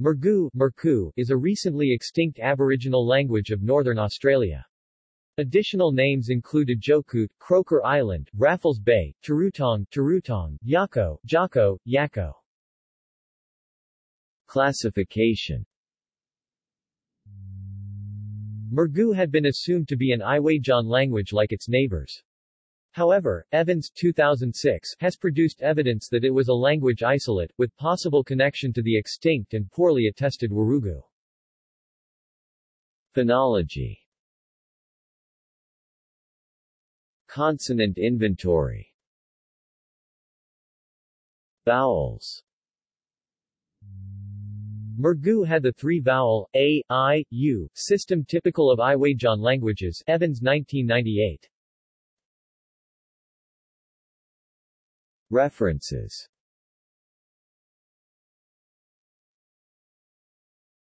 Murgu Murku, is a recently extinct Aboriginal language of northern Australia. Additional names include Ajokut, Croker Island, Raffles Bay, Turutong, Turutong, Yako, Jako, Yako. Classification Mergu had been assumed to be an Iwaidjan language like its neighbors. However, Evans 2006 has produced evidence that it was a language isolate, with possible connection to the extinct and poorly attested Wurrugu. Phonology Consonant inventory Vowels Murgu had the three-vowel, a, i, u, system typical of Iwaidjan languages Evans 1998. References